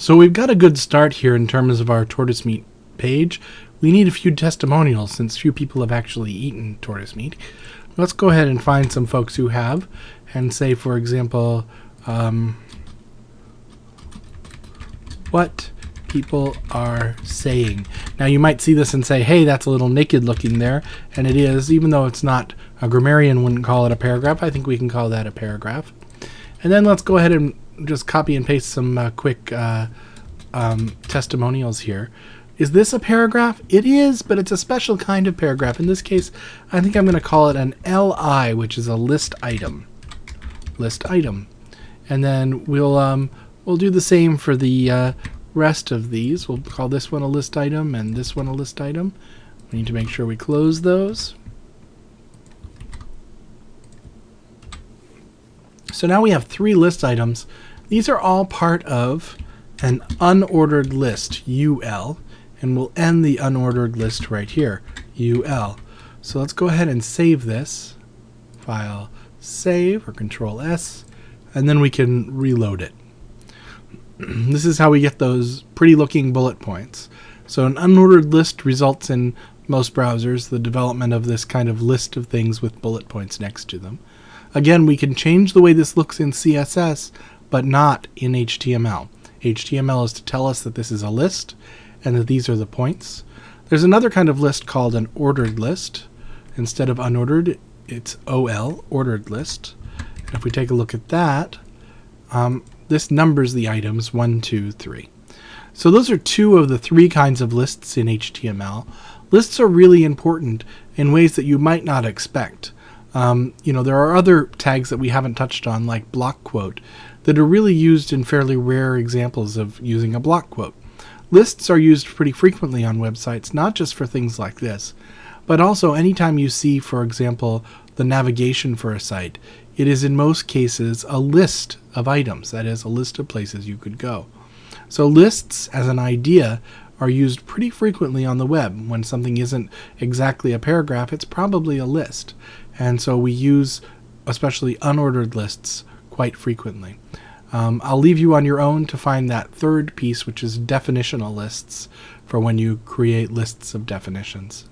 So we've got a good start here in terms of our tortoise meat page. We need a few testimonials since few people have actually eaten tortoise meat. Let's go ahead and find some folks who have and say, for example, um, what people are saying. Now you might see this and say, hey, that's a little naked looking there, and it is, even though it's not, a grammarian wouldn't call it a paragraph, I think we can call that a paragraph. And then let's go ahead and just copy and paste some uh, quick uh, um, testimonials here. Is this a paragraph? It is, but it's a special kind of paragraph. In this case, I think I'm going to call it an LI, which is a list item. List item. And then we'll um, we'll do the same for the uh, rest of these. We'll call this one a list item and this one a list item. We need to make sure we close those. So now we have three list items. These are all part of an unordered list, UL, and we'll end the unordered list right here, UL. So let's go ahead and save this. File save or control S, and then we can reload it. this is how we get those pretty looking bullet points. So an unordered list results in most browsers the development of this kind of list of things with bullet points next to them. Again, we can change the way this looks in CSS, but not in HTML. HTML is to tell us that this is a list and that these are the points. There's another kind of list called an ordered list. Instead of unordered, it's OL, ordered list. And if we take a look at that, um, this numbers the items 1, 2, 3. So those are two of the three kinds of lists in HTML. Lists are really important in ways that you might not expect. Um, you know, there are other tags that we haven't touched on, like block quote, that are really used in fairly rare examples of using a block quote. Lists are used pretty frequently on websites, not just for things like this, but also anytime you see, for example, the navigation for a site, it is in most cases a list of items, that is, a list of places you could go. So lists, as an idea, are used pretty frequently on the web. When something isn't exactly a paragraph, it's probably a list. And so we use especially unordered lists quite frequently. Um, I'll leave you on your own to find that third piece, which is definitional lists, for when you create lists of definitions.